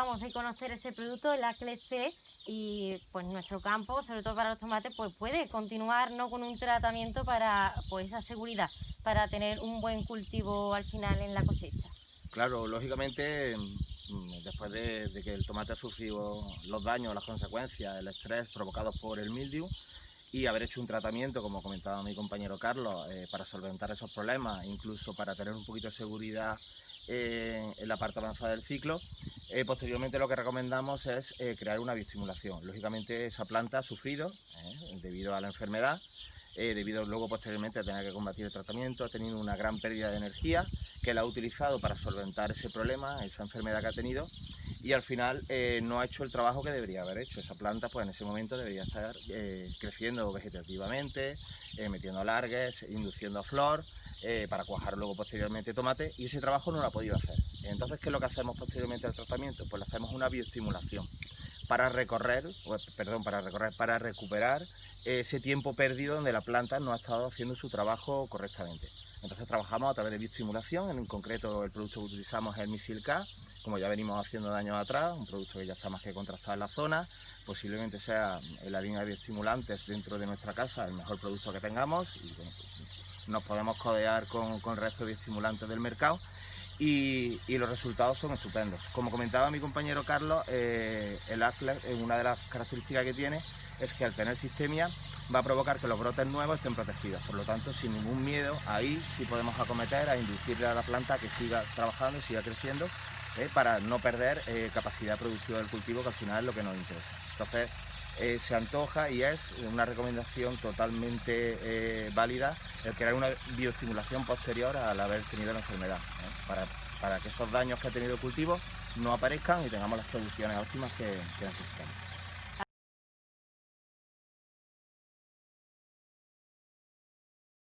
Vamos de conocer ese producto, el ACLEC y pues nuestro campo, sobre todo para los tomates, pues puede continuar no con un tratamiento para pues esa seguridad, para tener un buen cultivo al final en la cosecha. Claro, lógicamente, mm, después de, que el tomate ha sufrido los daños, las consecuencias, el estrés provocados por el mildiu y haber hecho un tratamiento, como comentaba mi compañero Carlos, eh, para solventar esos problemas, incluso para tener un poquito de seguridad eh, en la parte avanzada del ciclo, eh, posteriormente lo que recomendamos es crear una bioestimulación. Lógicamente esa planta ha sufrido debido a la enfermedad, debido luego posteriormente a tener que combatir el tratamiento, ha tenido una gran pérdida de energía que la ha utilizado para solventar ese problema, esa enfermedad que ha tenido y al final eh, no ha hecho el trabajo que debería haber hecho. Esa planta pues en ese momento debería estar eh, creciendo vegetativamente, eh, metiendo largues, induciendo flor, para cuajar luego posteriormente tomate y ese trabajo no lo ha podido hacer. Entonces, ¿qué es lo que hacemos posteriormente al tratamiento? Pues le hacemos una bioestimulación para recorrer, perdón, para recorrer, para recuperar ese tiempo perdido donde la planta no ha estado haciendo su trabajo correctamente. Entonces trabajamos a través de bioestimulación, en concreto el producto que utilizamos es el Misil K, como ya venimos haciendo de años atrás, un producto que ya está más que contrastado en la zona, posiblemente sea en la línea de bioestimulantes dentro de nuestra casa el mejor producto que tengamos. Y pues, nos podemos codear con, el resto de bioestimulantes del mercado. Y, los resultados son estupendos. Como comentaba mi compañero Carlos, eh, el ACLE, una de las características que tiene es que al tener sistemia va a provocar que los brotes nuevos estén protegidos. Por lo tanto, sin ningún miedo, ahí sí podemos acometer a inducirle a la planta que siga trabajando y siga creciendo eh, para no perder eh, capacidad productiva del cultivo, que al final es lo que nos interesa. Entonces, eh, se antoja y es una recomendación totalmente válida el crear una bioestimulación posterior al haber tenido la enfermedad, para, para, que esos daños que ha tenido el cultivo no aparezcan y tengamos las producciones óptimas que necesitamos.